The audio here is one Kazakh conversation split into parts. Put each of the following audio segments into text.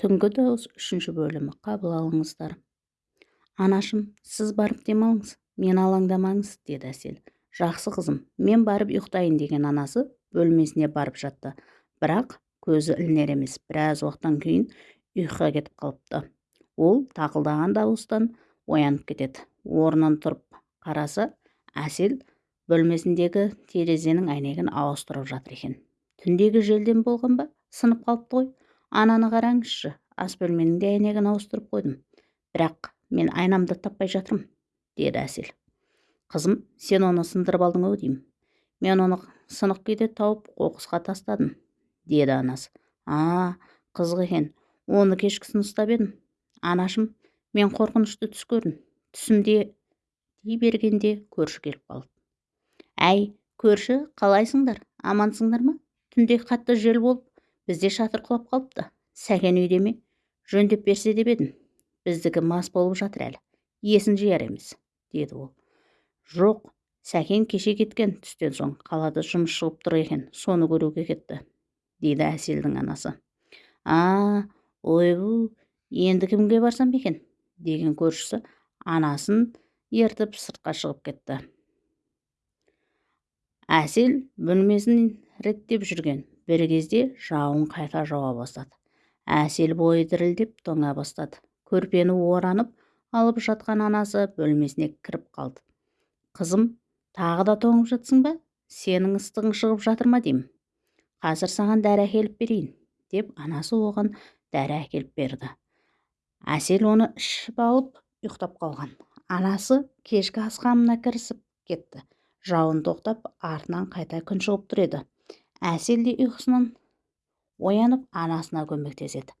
түнгі дауыс үшінші бөлімі қабыл алыңыздар. Анашым сіз барып демалыңыз мен алаңдамаңыз деді әсел. Жақсы қызым мен барып ұйықтайын деген анасы бөлмесіне барып жатты. Бірақ көзі ілінер емес біраз уақыттан кейін ұйқыға кетіп қалыпты. Ол тақылдаған дауыстан оянып кетеді. Орнынан тұрып қараса әсел бөлмесіндегі терезенің әйнегін ауыстырып жатыр екен. Түндегі желден болған ба? Сынып қалыпты ғой ананы қараңызшы ас бөлменің де әйнегін ауыстырып қойдым. Бірақ мен айнамды таппай жатырмын деді әсел. Қызым сен оны сындырып алдың ау деймін. Мен оны сынық күйде тауып қоқысқа тастадым деді анасы а қызық екен оны кешкісін ұстап едім. Анашым мен қорқынышты түс көрдім. Түсімде дей бергенде көрші келіп қалды. Әй көрші қалайсыңдар? Амансыңдар ма? Түнде қатты жел болып бізде шатыр құлап қалыпты. Сәкен үйде ме? Жөндеп берсе деп едім. Біздікі мас болып жатыр әлі. Есін жияр емес деді ол. Жоқ сәкен кеше кеткен. Түстен соң қалада жұмыс шығып тұр екен. Соны көруге кетті дейді әселдің анасы. А ойбу енді кімге барсам екен? Деген көршісі анасын ертіп сыртқа шығып кетті. Әсел бөлмесін реттеп жүрген. Бір кезде жауын қайта жауа бастады. Әсел бойы дірілдеп тоңа бастады. Көрпені оранып алып жатқан анасы бөлмесіне кіріп қалды. Қызым тағы да тоңып жатсың ба? Сенің ыстығың шығып жатыр ма? деймін. Қазір саған дәрі әкеліп берейін деп анасы оған дәрі әкеліп берді. Әсел оны ішіп алып ұйықтап қалған. Анасы кешкі ас қамына кірісіп кетті. Жауын тоқтап артынан қайта күн шығып тұр еді. Әсел де ұйқысынан оянып анасына көмектеседі.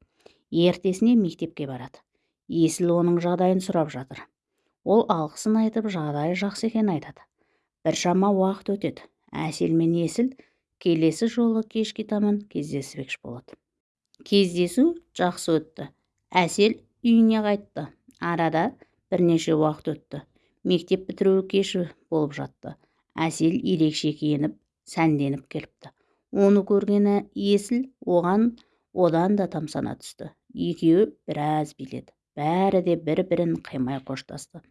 Ертесіне мектепке барады. Есіл оның жағдайын сұрап жатыр. Ол алғысын айтып жағдайы жақсы екенін айтады. Біршама уақыт өтеді. Әсел мен есіл келесі жолы кешке таман кездеспекші болады. Кездесу жақсы өтті. Әсел үйіне қайтты. Арада бірнеше уақыт өтті. Мектеп бітіру кеші болып жатты. Әсел ерекше киініп сәнденіп келіпті. Оны көрген есіл оған одан да тамсана түсті. Екеуі біраз биледі. Бәрі де бір бірін қимай қоштасты.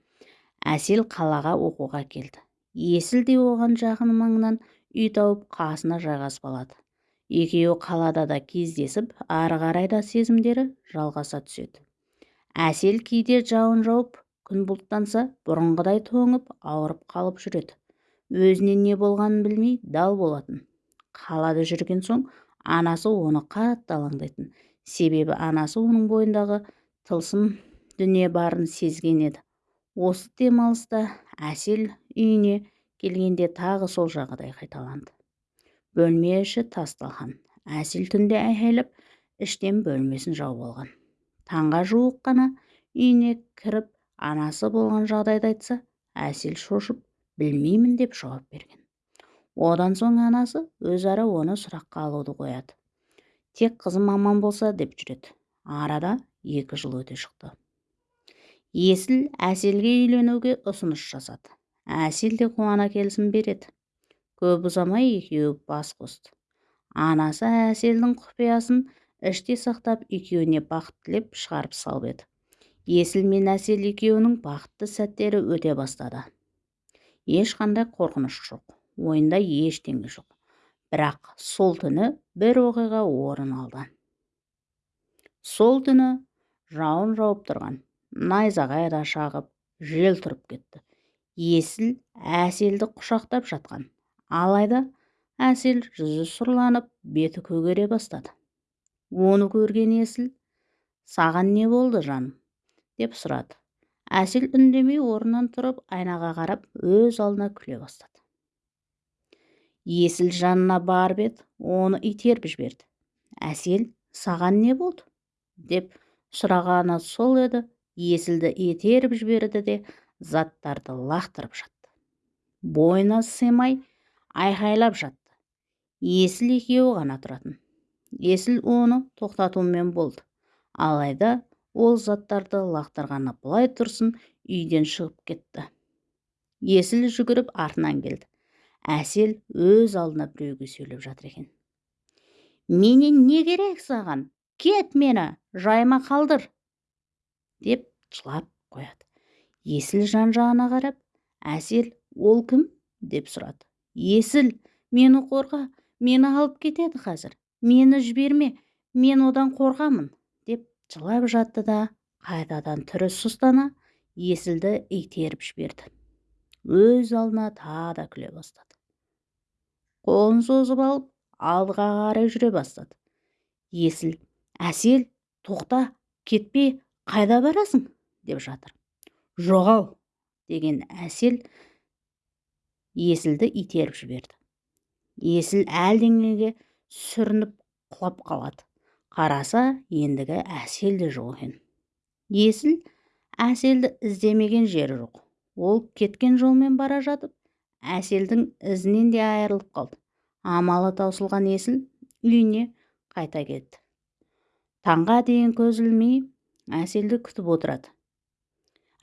Әсел қалаға оқуға келді. Есіл де оған жақын маңнан үй тауып қасына жайғасып алады. Екеуі қалада да кездесіп ары қарай да сезімдері жалғаса түседі. Әсел кейде жауын жауып күн бұлттанса бұрынғыдай тоңып ауырып қалып жүреді. Өзіне не болғанын білмей дал болатын. Қалада жүрген соң анасы оны қатты алаңдайтын. Себебі анасы оның бойындағы тылсым дүние барын сезген еді. Осы демалыста әсел үйіне келгенде тағы сол жағдай қайталанды. Бөлме іші тас-талқан әсел түнде айқайлап іштен бөлмесін жауып алған. Таңға жуық қана үйіне кіріп анасы болған жағдайды айтса әсел шошып білмеймін деп жауап берген. Одан соң анасы өзара оны сұраққа алуды қояды. Тек қызым аман болса деп жүреді. Арада екі жыл өте шықты. Есіл әселге үйленуге ұсыныс жасады. Әсел де қуана келісім береді. Көп ұзамай екеуі бас қосты. Анасы әселдің құпиясын іште сақтап екеуіне бақыт тілеп шығарып салып еді. Есіл мен әсел екеуінің бақытты сәттері өте бастады. Ешқандай қорқыныш жоқ. Ойында ештеңе жоқ. Бірақ сол түні бір оқиға орын алды. Сол түні жауын жауып тұрған найзағай да шағып жел тұрып кетті. Есіл әселді құшақтап жатқан. Алайда әсел жүзі сұрланып беті көгере бастады. Оны көрген есіл саған не болды жаным? деп сұрады. Әсел үндемей орнынан тұрып айнаға қарап өз алдына күле бастады. Есіл жанына барып еді оны итеріп жіберді. Әсел саған не болды? деп сұрағаны сол еді. Есілді итеріп жіберді де заттарды лақтырып жатты. Бойына сыймай айқайлап жатты. Есіл екеуі ғана тұратын. Есіл оны тоқтатумен болды. Алайда ол заттарды лақтырғаны былай тұрсын үйден шығып кетті. Есіл жүгіріп артынан келді. Әсел өз алдына біреуге сөйлеп жатыр екен. Менен не керек саған? Кет мені жайма қалдыр! деп жылап қояды. Есіл жан жағына қарап әсел ол кім? деп сұрады. Есіл мені қорға мені алып кетеді қазір мені жіберме мен одан қорқамын деп жылап жатты да қайтадан түрі сұстана есілді итеріп жіберді. Өз алдына тағы да күле бастады. Қолын созып алып алдыға қарай жүре бастады. Есіл әсел тоқта кетпе қайда барасың? деп жатыр. Жоғал деген әсел есілді итеріп жіберді. Есіл әлденеге сүрініп құлап қалады. Қараса ендігі әсел де жоқ екен. Есіл әселді іздемеген жері жоқ. Ол кеткен жолмен бара жатып әселдің ізінен де айырылып қалды. Амалы таусылған есіл үйіне қайта кетті. Таңға дейін көз ілмей әселді күтіп отырады.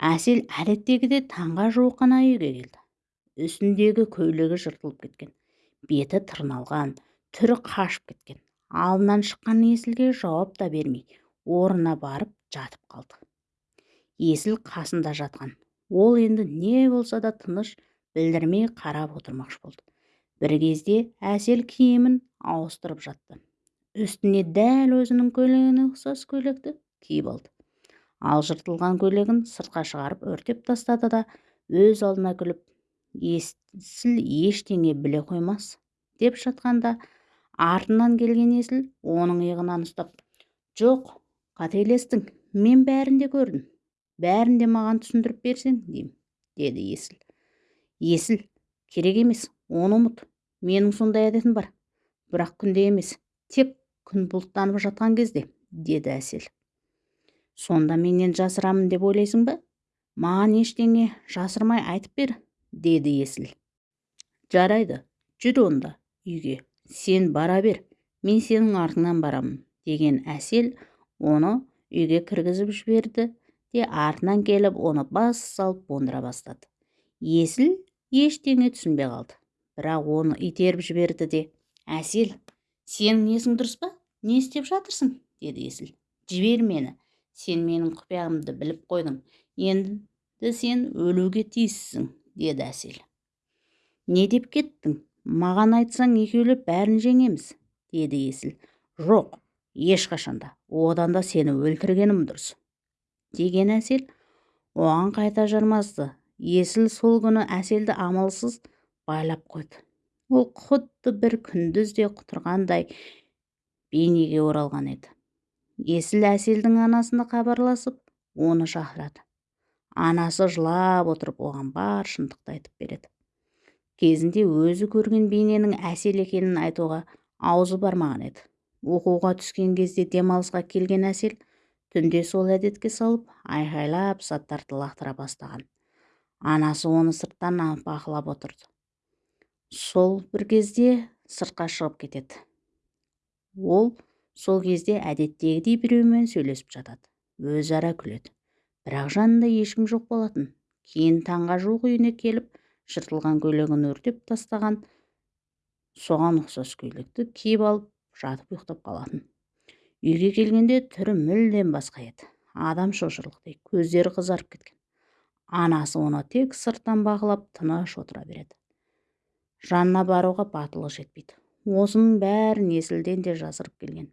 Әсел әдеттегідей таңға жуық қана үйге келді. Үстіндегі көйлегі жыртылып кеткен беті тырналған түрі қашып кеткен. Алдынан шыққан есілге жауап та бермей орнына барып жатып қалды. Есіл қасында жатқан. Ол енді не болса да тыныш білдірмей қарап отырмақшы болды. Бір кезде әсел киімін ауыстырып жатты. Үстіне дәл өзінің көйлегіне ұқсас көйлекті киіп алды. Ал жыртылған көйлегін сыртқа шығарып өртеп тастады да өз алдына күліп есіл ештеңе біле қоймас деп жатқанда артынан келген есіл оның иығынан ұстап жоқ қателестің мен бәрін де көрдім бәрін де маған түсіндіріп берсең деймін деді есіл. Есіл керек емес оны ұмыт. Менің сондай әдетім бар. Бірақ күнде емес тек күн бұлттанып жатқан кезде деді әсел. Сонда менен жасырамын деп ойлайсың ба? Маған ештеңе жасырмай айтып бер деді есіл. Жарайды жүр онда үйге. Сен бара бер мен сенің артыңнан барамын деген әсел оны үйге кіргізіп жіберді де артынан келіп оны бас салып буындыра бастады. Есіл ештеңе түсінбей қалды. Бірақ оны итеріп жіберді де. Әсел сенің есің дұрыс па? Не істеп жатырсың деді есіл. Жібер мені. Сен менің құпиямды біліп қойдың. Енді сен өлуге тиіссің деді әсел. Не деп кеттің? Маған айтсаң екеулеп бәрін жеңеміз деді есіл. Жоқ ешқашанда одан да сені өлтіргенім дұрыс деген әсел оған қайта жармасты. Есіл сол күні әселді амалсыз байлап қойды. Ол құдды бір күндізде құтырғандай бейнеге оралған еді. Есіл әселдің анасына хабарласып оны шақырады. Анасы жылап отырып оған бар шындықты айтып береді. Кезінде өзі көрген бейненің әсел екенін айтуға аузы бармаған еді. Оқуға түскен кезде демалысқа келген әсел түнде сол әдетке салып айқайлап заттарды лақтыра бастаған. Анасы оны сырттан бақылап отырды. Сол бір кезде сыртқа шығып кетеді. Ол сол кезде әдеттегідей біреумен сөйлесіп жатады. Өзара күледі. Бірақ жанында ешкім жоқ болатын. Кейін таңға жуық үйіне келіп жыртылған көйлегін өртеп тастаған соған ұқсас көйлекті киіп алып жатып ұйықтап қалатын. Үйге келгенде түрі мүлдем басқа еді. Адам шошырлықтай көздері қызарып кеткен. Анасы оны тек сырттан бақылап тыныш отыра береді. Жанына баруға батылы жетпейді. Осының бәрін есілден де жасырып келген.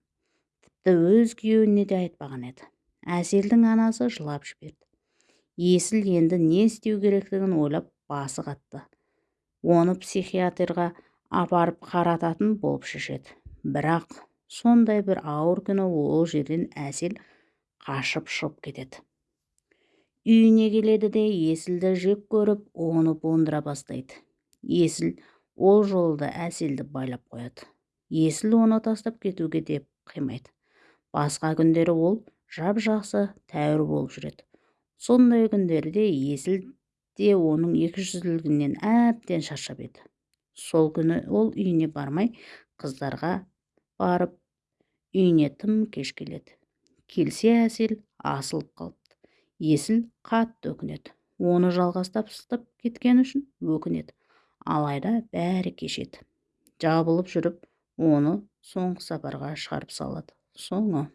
Тіпті өз күйеуіне де айтпаған еді. Әселдің анасы жылап жіберді. Есіл енді не істеу керектігін ойлап басы қатты. Оны психиатрға апарып қарататын болып шешеді. Бірақ сондай бір ауыр күні ол жерден әсел қашып шығып кетеді. Үйіне келеді де есілді жек көріп оны буындыра бастайды. Есіл ол жолы да әселді байлап қояды. Есіл оны тастап кетуге де қимайды. Басқа күндері ол жап жақсы тәуір болып жүреді. Сондай күндерде есіл де оның екіжүзділігінен әбден шаршап еді. Сол күні ол үйіне бармай қыздарға барып үйіне тым кеш келеді. Келсе әсел асылып қалыпты. Есіл қатты өкінеді. Оны жалғастап кеткені үшін өкінеді. Алайда бәрі кешеді. Жабылып жүріп оны соңғы сапарға шығарып салады. Соңы